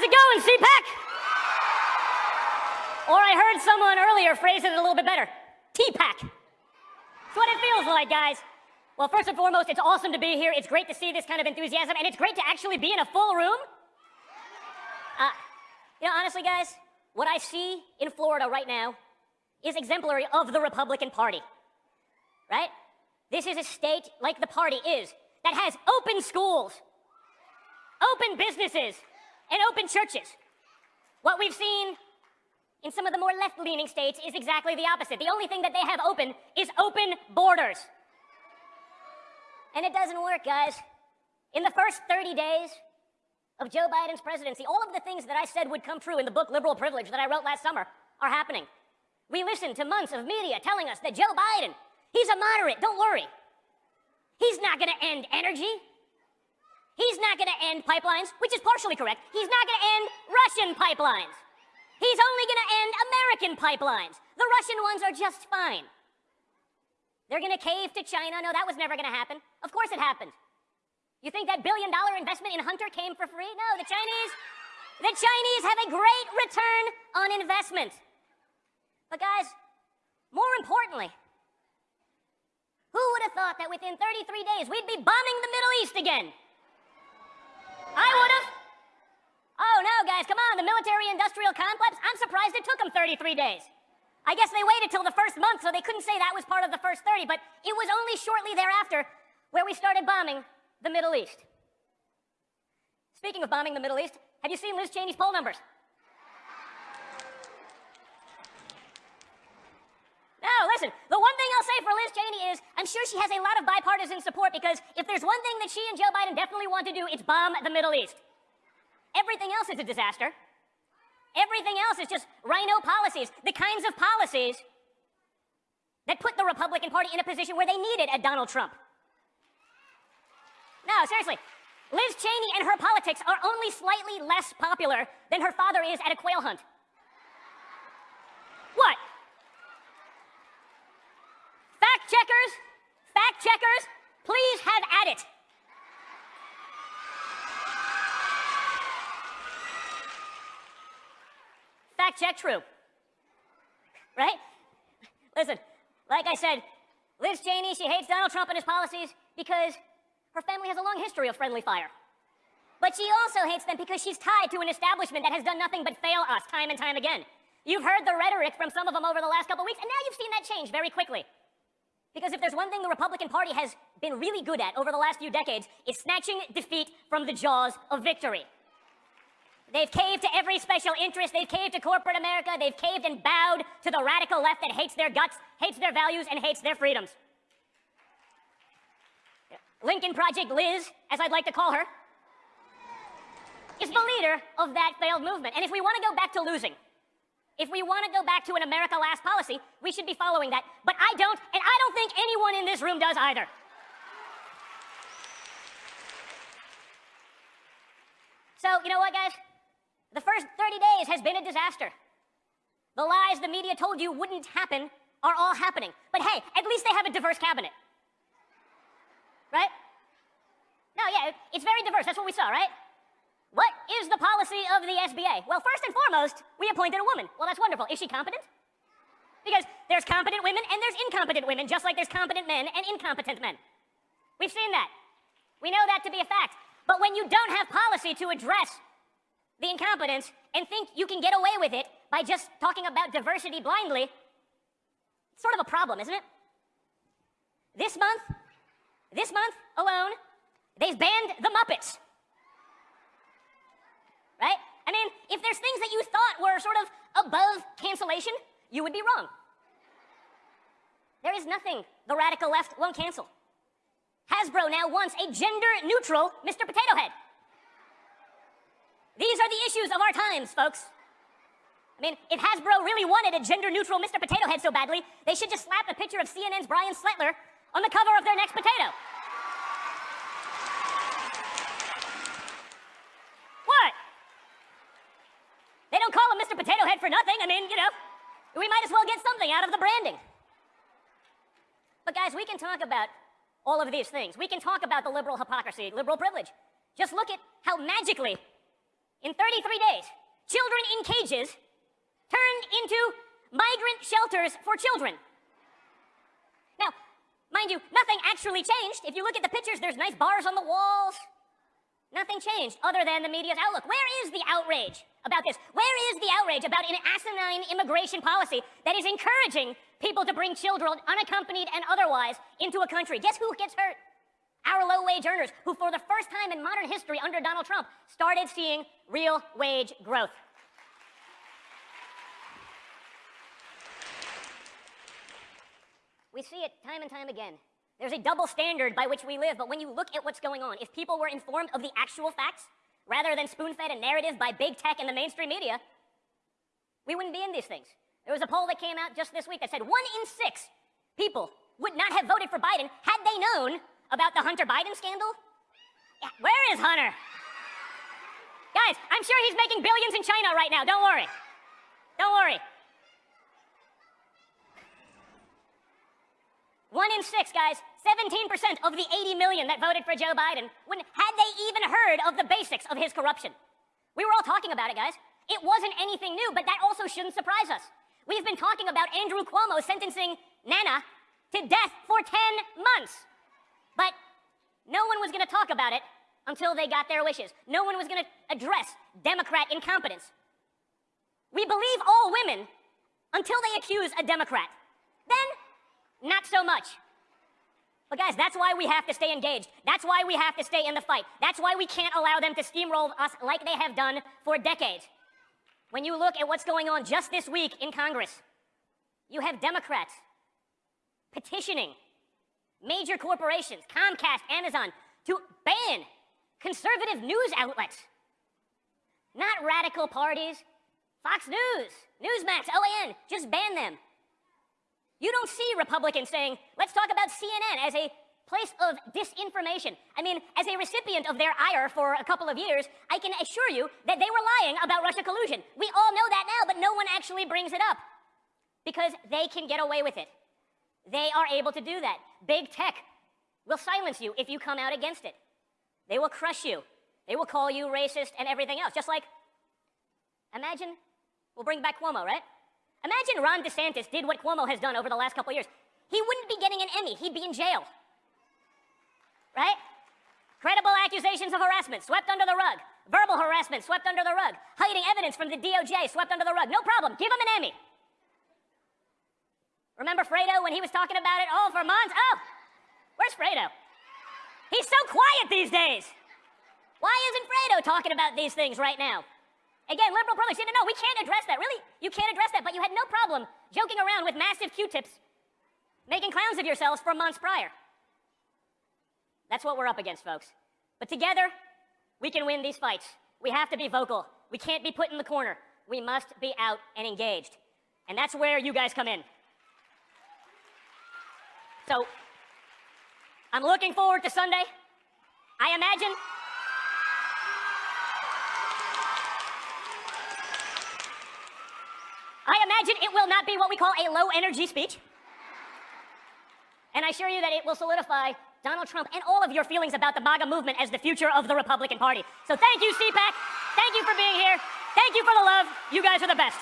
How's it going, CPAC? Or I heard someone earlier phrase it a little bit better. TPAC. That's what it feels like, guys. Well, first and foremost, it's awesome to be here. It's great to see this kind of enthusiasm, and it's great to actually be in a full room. Uh, you know, honestly, guys, what I see in Florida right now is exemplary of the Republican Party, right? This is a state like the party is that has open schools, open businesses, and open churches. What we've seen in some of the more left-leaning states is exactly the opposite. The only thing that they have open is open borders. And it doesn't work, guys. In the first 30 days of Joe Biden's presidency, all of the things that I said would come true in the book Liberal Privilege that I wrote last summer are happening. We listened to months of media telling us that Joe Biden, he's a moderate, don't worry. He's not going to end energy. He's not going to end pipelines, which is partially correct. He's not going to end Russian pipelines. He's only going to end American pipelines. The Russian ones are just fine. They're going to cave to China. No, that was never going to happen. Of course it happened. You think that billion dollar investment in Hunter came for free? No, the Chinese, the Chinese have a great return on investment. But guys, more importantly, who would have thought that within 33 days we'd be bombing the Middle East again? I would have. Oh no, guys, come on, the military industrial complex? I'm surprised it took them 33 days. I guess they waited till the first month, so they couldn't say that was part of the first 30, but it was only shortly thereafter where we started bombing the Middle East. Speaking of bombing the Middle East, have you seen Liz Cheney's poll numbers? No, listen, the one thing I'll say for Liz Cheney is I'm sure she has a lot of bipartisan support because if there's one thing that she and Joe Biden definitely want to do, it's bomb the Middle East. Everything else is a disaster. Everything else is just RINO policies, the kinds of policies that put the Republican Party in a position where they needed a Donald Trump. No, seriously. Liz Cheney and her politics are only slightly less popular than her father is at a quail hunt. What? Fact checkers, fact checkers, please have at it. Fact check true. Right? Listen, like I said, Liz Cheney, she hates Donald Trump and his policies because her family has a long history of friendly fire. But she also hates them because she's tied to an establishment that has done nothing but fail us time and time again. You've heard the rhetoric from some of them over the last couple weeks, and now you've seen that change very quickly. Because if there's one thing the Republican Party has been really good at over the last few decades, it's snatching defeat from the jaws of victory. They've caved to every special interest. They've caved to corporate America. They've caved and bowed to the radical left that hates their guts, hates their values, and hates their freedoms. Lincoln Project Liz, as I'd like to call her, is the leader of that failed movement. And if we want to go back to losing, if we want to go back to an America Last policy, we should be following that. But I don't, and I don't think anyone in this room does either. So, you know what, guys? The first 30 days has been a disaster. The lies the media told you wouldn't happen are all happening. But hey, at least they have a diverse cabinet. Right? No, yeah, it's very diverse. That's what we saw, right? What is the policy of the SBA? Well, first and foremost, we appointed a woman. Well, that's wonderful. Is she competent? Because there's competent women and there's incompetent women, just like there's competent men and incompetent men. We've seen that. We know that to be a fact. But when you don't have policy to address the incompetence and think you can get away with it by just talking about diversity blindly, it's sort of a problem, isn't it? This month, this month alone, they've banned the Muppets. Right? I mean, if there's things that you thought were sort of above cancellation, you would be wrong. There is nothing the radical left won't cancel. Hasbro now wants a gender-neutral Mr. Potato Head. These are the issues of our times, folks. I mean, if Hasbro really wanted a gender-neutral Mr. Potato Head so badly, they should just slap a picture of CNN's Brian Stelter on the cover of their next potato. What? They don't call him Mr. Potato Head for nothing. I mean, you know, we might as well get something out of the branding. But guys, we can talk about all of these things. We can talk about the liberal hypocrisy, liberal privilege. Just look at how magically in 33 days, children in cages turned into migrant shelters for children. Now, mind you, nothing actually changed. If you look at the pictures, there's nice bars on the walls. Nothing changed other than the media's outlook. Where is the outrage about this? Where is the outrage about an asinine immigration policy that is encouraging people to bring children, unaccompanied and otherwise, into a country? Guess who gets hurt? Our low wage earners, who for the first time in modern history under Donald Trump started seeing real wage growth. We see it time and time again. There's a double standard by which we live, but when you look at what's going on, if people were informed of the actual facts, rather than spoon-fed a narrative by big tech and the mainstream media, we wouldn't be in these things. There was a poll that came out just this week that said one in six people would not have voted for Biden had they known about the Hunter Biden scandal. Yeah, where is Hunter? Guys, I'm sure he's making billions in China right now. Don't worry. Don't worry. One in six, guys, 17% of the 80 million that voted for Joe Biden, when, had they even heard of the basics of his corruption. We were all talking about it, guys. It wasn't anything new, but that also shouldn't surprise us. We've been talking about Andrew Cuomo sentencing Nana to death for 10 months. But no one was going to talk about it until they got their wishes. No one was going to address Democrat incompetence. We believe all women until they accuse a Democrat. Then not so much. But guys, that's why we have to stay engaged. That's why we have to stay in the fight. That's why we can't allow them to steamroll us like they have done for decades. When you look at what's going on just this week in Congress, you have Democrats petitioning major corporations, Comcast, Amazon, to ban conservative news outlets. Not radical parties. Fox News, Newsmax, OAN, just ban them. You don't see Republicans saying, let's talk about CNN as a place of disinformation. I mean, as a recipient of their ire for a couple of years, I can assure you that they were lying about Russia collusion. We all know that now, but no one actually brings it up because they can get away with it. They are able to do that. Big tech will silence you if you come out against it. They will crush you. They will call you racist and everything else. Just like, imagine, we'll bring back Cuomo, right? Imagine Ron DeSantis did what Cuomo has done over the last couple years. He wouldn't be getting an Emmy, he'd be in jail. Right? Credible accusations of harassment swept under the rug. Verbal harassment swept under the rug. Hiding evidence from the DOJ swept under the rug. No problem, give him an Emmy. Remember Fredo when he was talking about it? Oh, for months? Oh, where's Fredo? He's so quiet these days. Why isn't Fredo talking about these things right now? Again, liberal privilege. No, no, we can't address that. Really? You can't address that, but you had no problem joking around with massive Q-tips, making clowns of yourselves for months prior. That's what we're up against, folks. But together, we can win these fights. We have to be vocal. We can't be put in the corner. We must be out and engaged. And that's where you guys come in. So, I'm looking forward to Sunday. I imagine I imagine it will not be what we call a low energy speech. And I assure you that it will solidify Donald Trump and all of your feelings about the MAGA movement as the future of the Republican Party. So thank you, CPAC. Thank you for being here. Thank you for the love. You guys are the best.